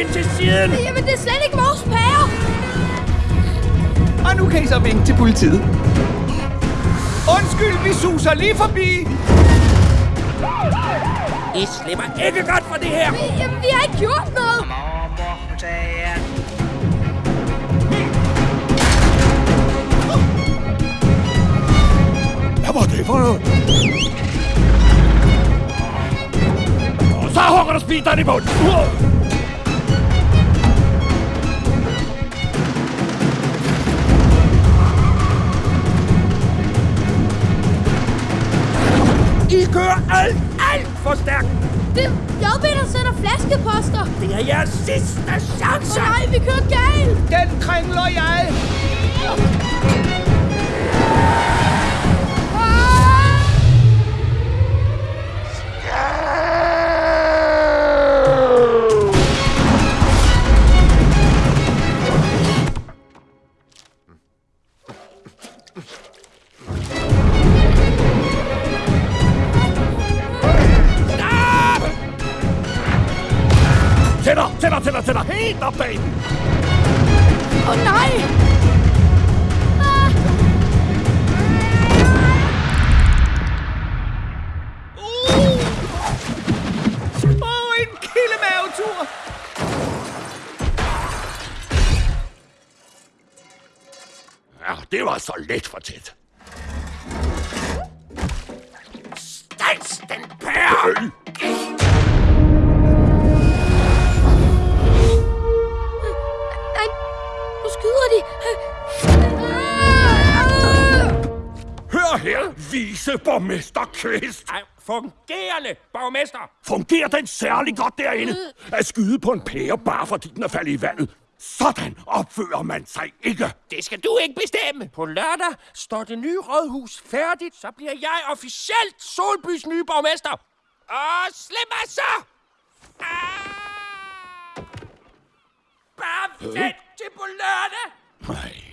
ind til siden! Jamen, det er slet ikke vores pære! Og nu kan I så vinke til politiet. Undskyld, vi suser lige forbi. I slipper ikke godt for det her! Vi, jamen, vi har ikke gjort noget! Hvad var det for noget? Og så hugger du speederen i bunden. I kører alt, alt for stærkt! Det er JB, der sender flaskeposter! Det er jeres sidste chance! Åh nej, vi kører galt! Den kringler jeg. Tættere, tættere, tættere, tættere. Helt op bag den. Åh oh, nej! Ah! Åh, oh, en kildemavetur. Ja, det var så let for tæt. Stans den pære! Øh, her, viceborgmester Kvist. Ej, fungerende borgmester! Fungerer den særlig godt derinde? At skyde på en pære, bare fordi den er faldet i vandet. Sådan opfører man sig ikke. Det skal du ikke bestemme. På lørdag står det nye rådhus færdigt, så bliver jeg officielt Solbys nye borgmester. Og slip mig så! Ah! Bare vent til på lørdag. Nej.